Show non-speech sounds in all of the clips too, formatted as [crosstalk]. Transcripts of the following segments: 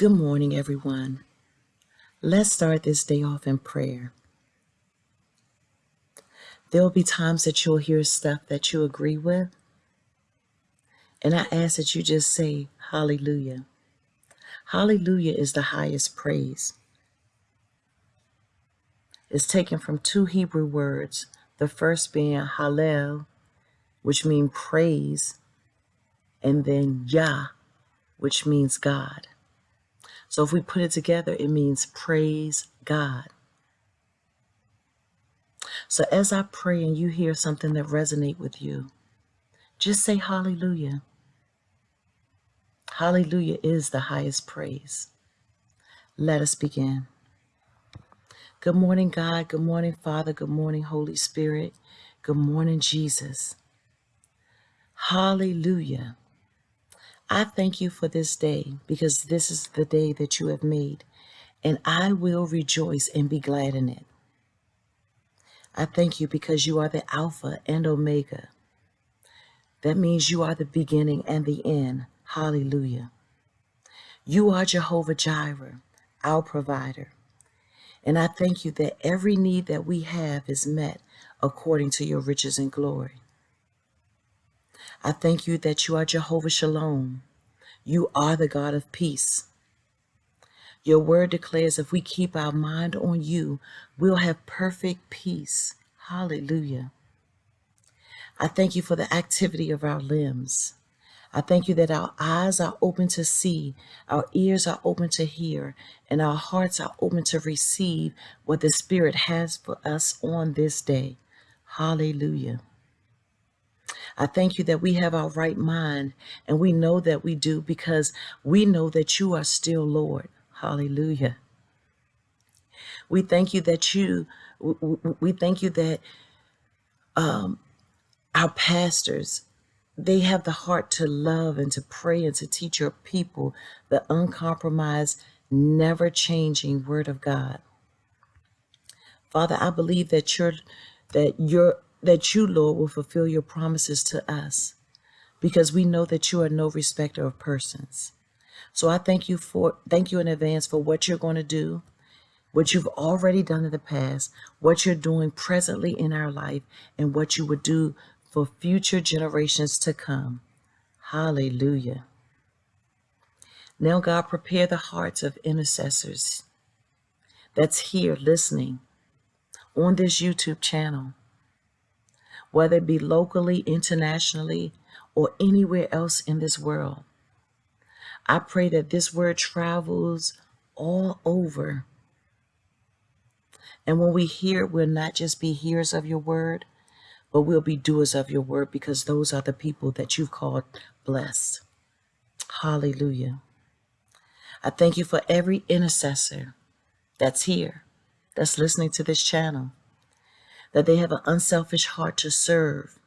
Good morning, everyone. Let's start this day off in prayer. There will be times that you'll hear stuff that you agree with. And I ask that you just say, Hallelujah. Hallelujah is the highest praise. It's taken from two Hebrew words, the first being Hallel, which means praise, and then Yah, which means God. So if we put it together, it means praise God. So as I pray and you hear something that resonate with you, just say hallelujah. Hallelujah is the highest praise. Let us begin. Good morning, God. Good morning, Father. Good morning, Holy Spirit. Good morning, Jesus. Hallelujah. I thank you for this day because this is the day that you have made, and I will rejoice and be glad in it. I thank you because you are the Alpha and Omega. That means you are the beginning and the end. Hallelujah. You are Jehovah Jireh, our provider. And I thank you that every need that we have is met according to your riches and glory. I thank you that you are Jehovah Shalom. You are the God of peace. Your word declares if we keep our mind on you, we'll have perfect peace. Hallelujah. I thank you for the activity of our limbs. I thank you that our eyes are open to see, our ears are open to hear, and our hearts are open to receive what the Spirit has for us on this day. Hallelujah. I thank you that we have our right mind and we know that we do because we know that you are still Lord. Hallelujah. We thank you that you, we thank you that um, our pastors, they have the heart to love and to pray and to teach your people the uncompromised, never changing word of God. Father, I believe that you're, that you're, that you, Lord, will fulfill your promises to us because we know that you are no respecter of persons. So I thank you for thank you in advance for what you're going to do, what you've already done in the past, what you're doing presently in our life, and what you would do for future generations to come. Hallelujah. Now, God, prepare the hearts of intercessors that's here listening on this YouTube channel whether it be locally, internationally, or anywhere else in this world. I pray that this word travels all over. And when we hear we'll not just be hearers of your word, but we'll be doers of your word because those are the people that you've called blessed. Hallelujah. I thank you for every intercessor that's here, that's listening to this channel that they have an unselfish heart to serve.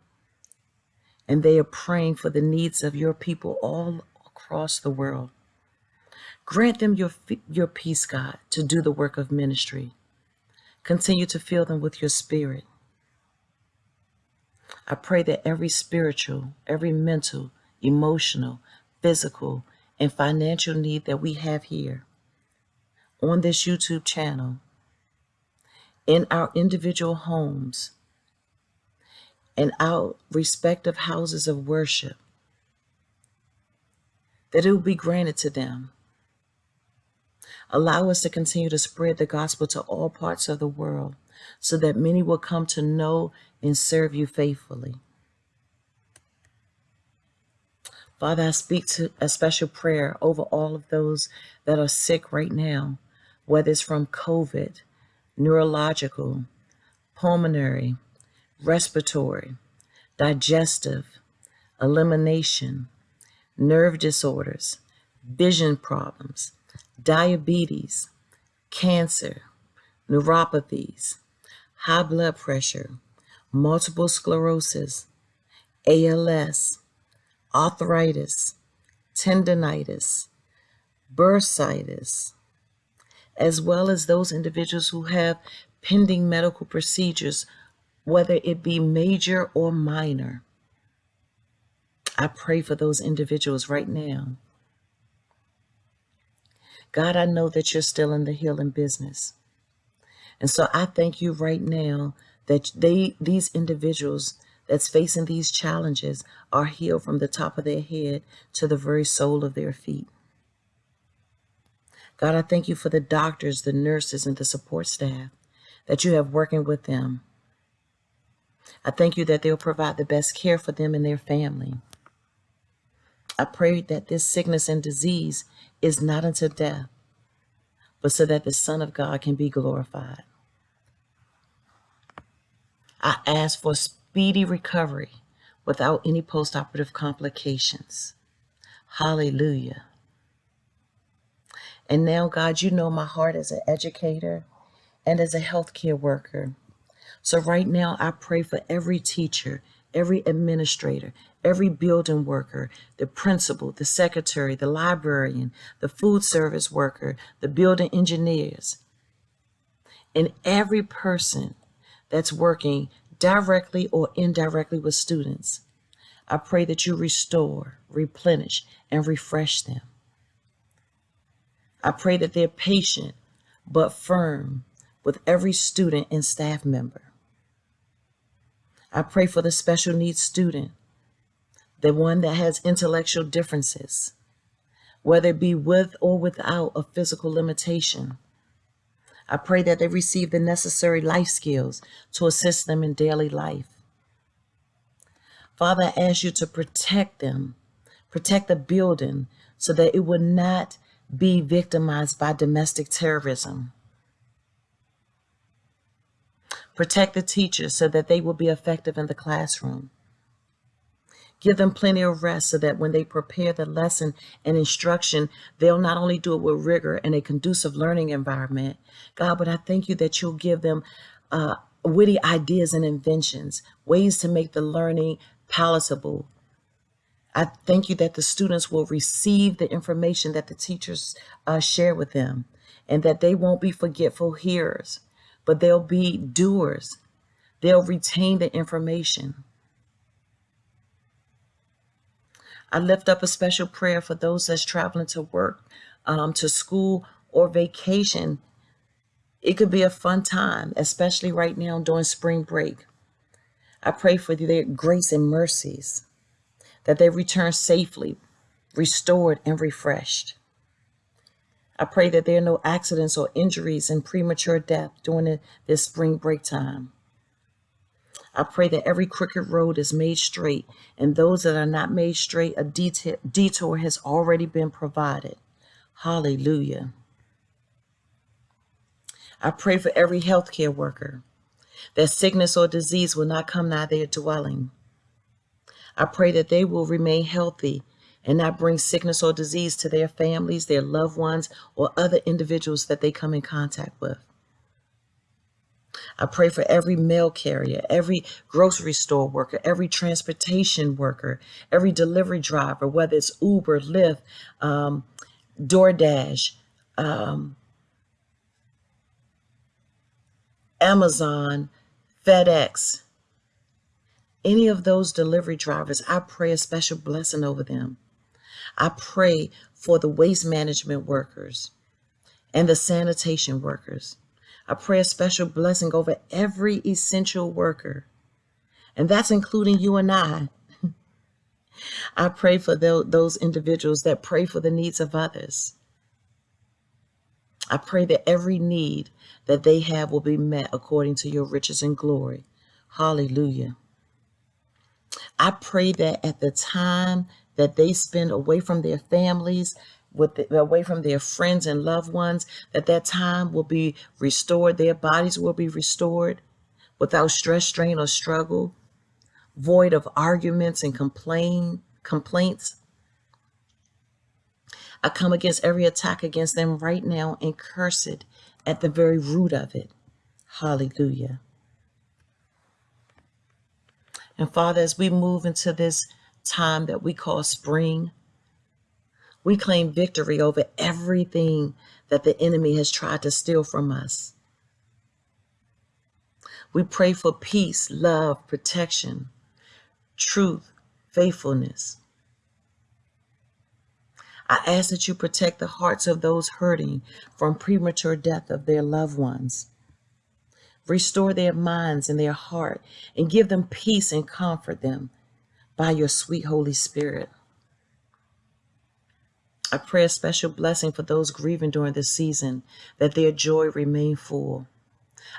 And they are praying for the needs of your people all across the world. Grant them your, your peace, God, to do the work of ministry. Continue to fill them with your spirit. I pray that every spiritual, every mental, emotional, physical, and financial need that we have here on this YouTube channel in our individual homes and our respective houses of worship, that it will be granted to them. Allow us to continue to spread the gospel to all parts of the world so that many will come to know and serve you faithfully. Father, I speak to a special prayer over all of those that are sick right now, whether it's from COVID, neurological, pulmonary, respiratory, digestive, elimination, nerve disorders, vision problems, diabetes, cancer, neuropathies, high blood pressure, multiple sclerosis, ALS, arthritis, tendonitis, bursitis, as well as those individuals who have pending medical procedures, whether it be major or minor. I pray for those individuals right now. God, I know that you're still in the healing business. And so I thank you right now that they these individuals that's facing these challenges are healed from the top of their head to the very sole of their feet. God, I thank you for the doctors, the nurses, and the support staff that you have working with them. I thank you that they'll provide the best care for them and their family. I pray that this sickness and disease is not unto death, but so that the Son of God can be glorified. I ask for speedy recovery without any postoperative complications. Hallelujah. And now, God, you know my heart as an educator and as a healthcare worker. So right now, I pray for every teacher, every administrator, every building worker, the principal, the secretary, the librarian, the food service worker, the building engineers, and every person that's working directly or indirectly with students. I pray that you restore, replenish, and refresh them. I pray that they're patient but firm with every student and staff member. I pray for the special needs student, the one that has intellectual differences, whether it be with or without a physical limitation. I pray that they receive the necessary life skills to assist them in daily life. Father, I ask you to protect them, protect the building so that it would not be victimized by domestic terrorism. Protect the teachers so that they will be effective in the classroom. Give them plenty of rest so that when they prepare the lesson and instruction, they'll not only do it with rigor and a conducive learning environment, God, but I thank you that you'll give them uh, witty ideas and inventions, ways to make the learning palatable, I thank you that the students will receive the information that the teachers uh, share with them and that they won't be forgetful hearers, but they'll be doers. They'll retain the information. I lift up a special prayer for those that's traveling to work, um, to school, or vacation. It could be a fun time, especially right now during spring break. I pray for their grace and mercies that they return safely, restored, and refreshed. I pray that there are no accidents or injuries and premature death during this spring break time. I pray that every crooked road is made straight, and those that are not made straight, a detour has already been provided. Hallelujah. I pray for every healthcare worker that sickness or disease will not come nigh their dwelling. I pray that they will remain healthy and not bring sickness or disease to their families, their loved ones, or other individuals that they come in contact with. I pray for every mail carrier, every grocery store worker, every transportation worker, every delivery driver, whether it's Uber, Lyft, um, DoorDash, um, Amazon, FedEx, any of those delivery drivers, I pray a special blessing over them. I pray for the waste management workers and the sanitation workers. I pray a special blessing over every essential worker, and that's including you and I. [laughs] I pray for those individuals that pray for the needs of others. I pray that every need that they have will be met according to your riches and glory. Hallelujah. I pray that at the time that they spend away from their families, with the, away from their friends and loved ones, that that time will be restored. Their bodies will be restored without stress, strain, or struggle, void of arguments and complain complaints. I come against every attack against them right now and curse it at the very root of it. Hallelujah. And Father, as we move into this time that we call spring, we claim victory over everything that the enemy has tried to steal from us. We pray for peace, love, protection, truth, faithfulness. I ask that you protect the hearts of those hurting from premature death of their loved ones. Restore their minds and their heart and give them peace and comfort them by your sweet Holy Spirit. I pray a special blessing for those grieving during this season, that their joy remain full.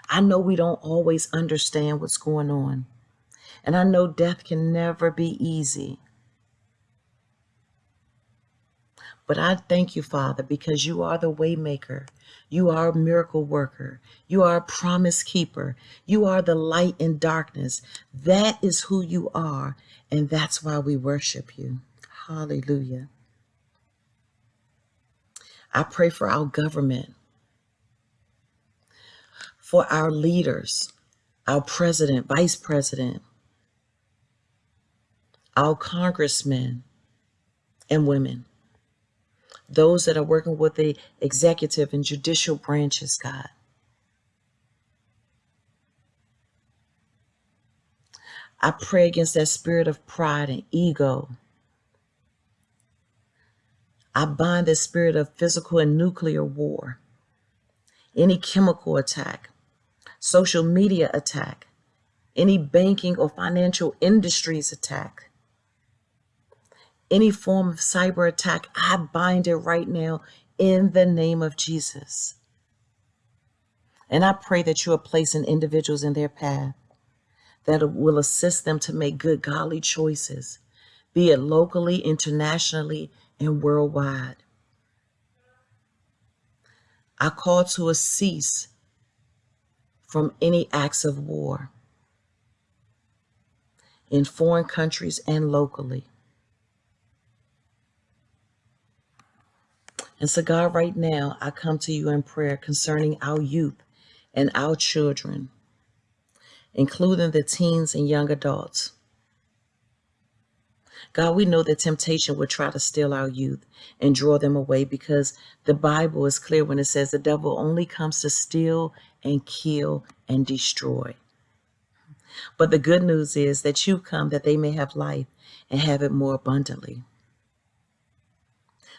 I know we don't always understand what's going on, and I know death can never be easy. But I thank you, Father, because you are the waymaker. You are a miracle worker. You are a promise keeper. You are the light in darkness. That is who you are, and that's why we worship you. Hallelujah. I pray for our government, for our leaders, our president, vice president, our congressmen and women those that are working with the executive and judicial branches, God. I pray against that spirit of pride and ego. I bind the spirit of physical and nuclear war, any chemical attack, social media attack, any banking or financial industries attack any form of cyber attack, I bind it right now in the name of Jesus. And I pray that you are placing individuals in their path that will assist them to make good, godly choices, be it locally, internationally, and worldwide. I call to a cease from any acts of war in foreign countries and locally. And so, God, right now, I come to you in prayer concerning our youth and our children, including the teens and young adults. God, we know that temptation would try to steal our youth and draw them away because the Bible is clear when it says the devil only comes to steal and kill and destroy. But the good news is that you come that they may have life and have it more abundantly.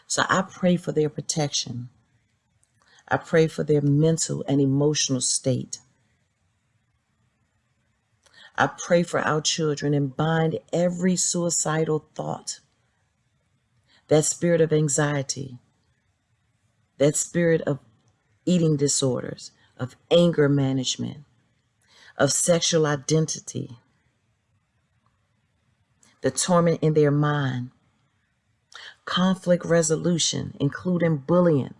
So I pray for their protection. I pray for their mental and emotional state. I pray for our children and bind every suicidal thought, that spirit of anxiety, that spirit of eating disorders, of anger management, of sexual identity, the torment in their mind, conflict resolution, including bullying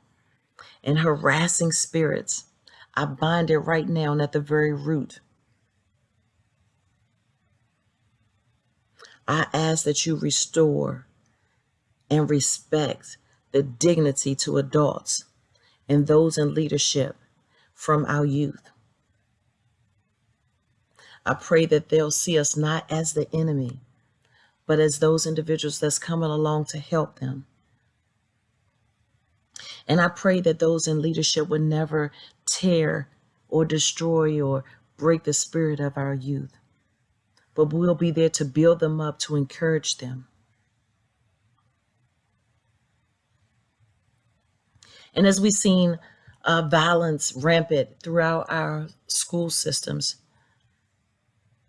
and harassing spirits. I bind it right now and at the very root. I ask that you restore and respect the dignity to adults and those in leadership from our youth. I pray that they'll see us not as the enemy, but as those individuals that's coming along to help them. And I pray that those in leadership would never tear or destroy or break the spirit of our youth, but we'll be there to build them up, to encourage them. And as we've seen uh, violence rampant throughout our school systems,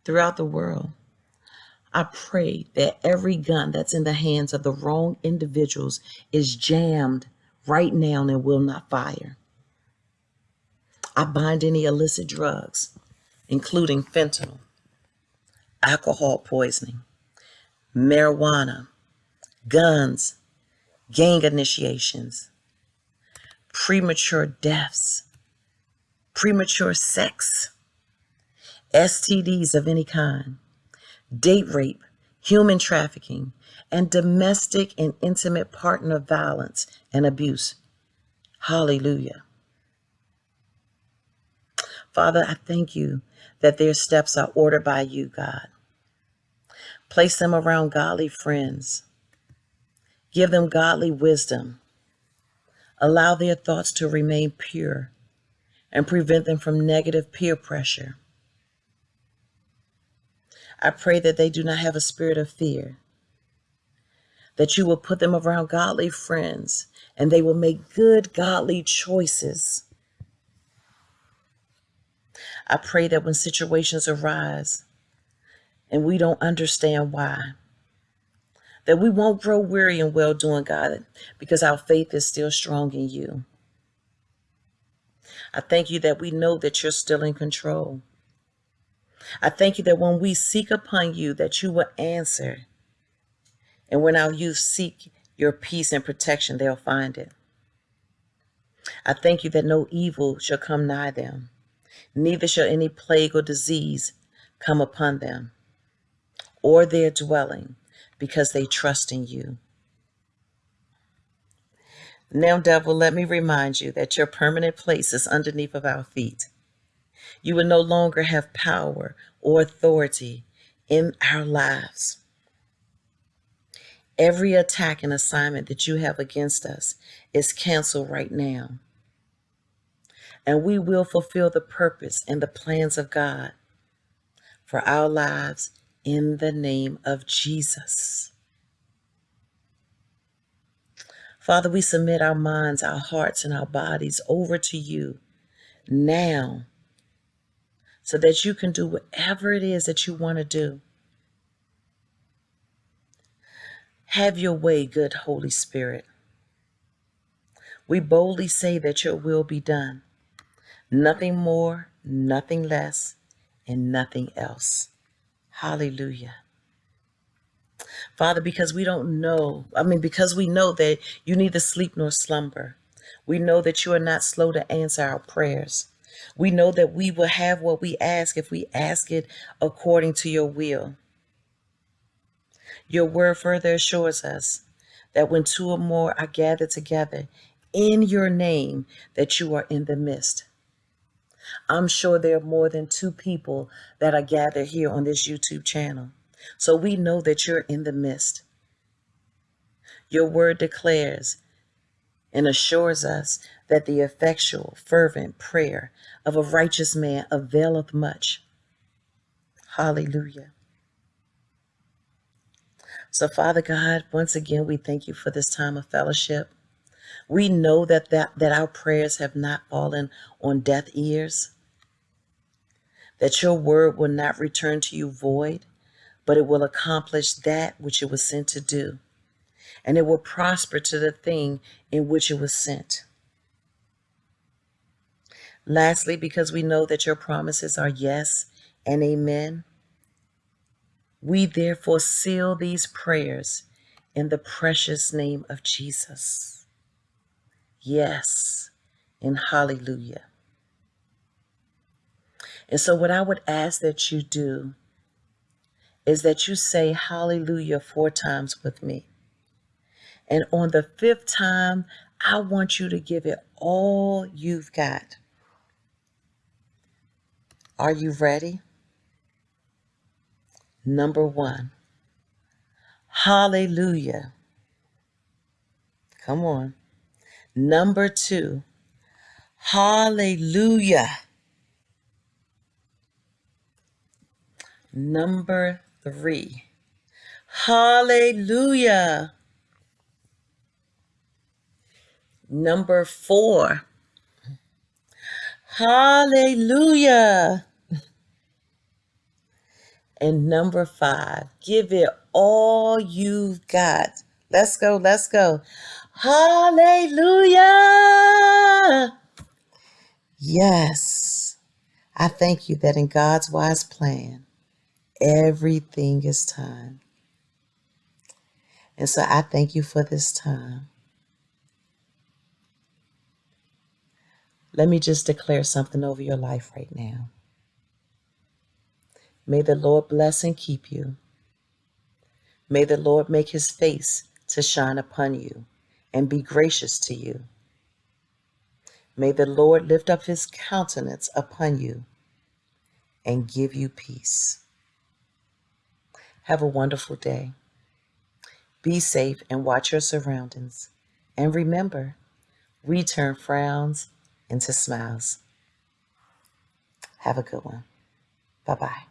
throughout the world, I pray that every gun that's in the hands of the wrong individuals is jammed right now and will not fire. I bind any illicit drugs, including fentanyl, alcohol poisoning, marijuana, guns, gang initiations, premature deaths, premature sex, STDs of any kind date rape, human trafficking, and domestic and intimate partner violence and abuse. Hallelujah. Father, I thank you that their steps are ordered by you, God. Place them around godly friends. Give them godly wisdom. Allow their thoughts to remain pure and prevent them from negative peer pressure. I pray that they do not have a spirit of fear, that you will put them around godly friends and they will make good, godly choices. I pray that when situations arise and we don't understand why, that we won't grow weary in well doing, God, because our faith is still strong in you. I thank you that we know that you're still in control. I thank you that when we seek upon you, that you will answer. And when our youth seek your peace and protection, they'll find it. I thank you that no evil shall come nigh them, neither shall any plague or disease come upon them or their dwelling, because they trust in you. Now, devil, let me remind you that your permanent place is underneath of our feet. You will no longer have power or authority in our lives. Every attack and assignment that you have against us is canceled right now. And we will fulfill the purpose and the plans of God for our lives in the name of Jesus. Father, we submit our minds, our hearts, and our bodies over to you now so that you can do whatever it is that you want to do. Have your way, good Holy Spirit. We boldly say that your will be done. Nothing more, nothing less, and nothing else. Hallelujah. Father, because we don't know, I mean, because we know that you neither sleep nor slumber. We know that you are not slow to answer our prayers. We know that we will have what we ask if we ask it according to your will. Your word further assures us that when two or more are gathered together in your name, that you are in the midst. I'm sure there are more than two people that are gathered here on this YouTube channel. So we know that you're in the midst. Your word declares and assures us that the effectual, fervent prayer of a righteous man availeth much. Hallelujah. So, Father God, once again, we thank you for this time of fellowship. We know that, that, that our prayers have not fallen on deaf ears, that your word will not return to you void, but it will accomplish that which it was sent to do, and it will prosper to the thing in which it was sent. Lastly, because we know that your promises are yes and amen, we therefore seal these prayers in the precious name of Jesus. Yes, and hallelujah. And so, what I would ask that you do is that you say hallelujah four times with me. And on the fifth time, I want you to give it all you've got. Are you ready? Number one, hallelujah. Come on. Number two, hallelujah. Number three, hallelujah. Number four, hallelujah. And number five, give it all you've got. Let's go, let's go. Hallelujah. Yes. I thank you that in God's wise plan, everything is time. And so I thank you for this time. Let me just declare something over your life right now. May the Lord bless and keep you. May the Lord make his face to shine upon you and be gracious to you. May the Lord lift up his countenance upon you and give you peace. Have a wonderful day. Be safe and watch your surroundings. And remember, we turn frowns into smiles. Have a good one. Bye bye.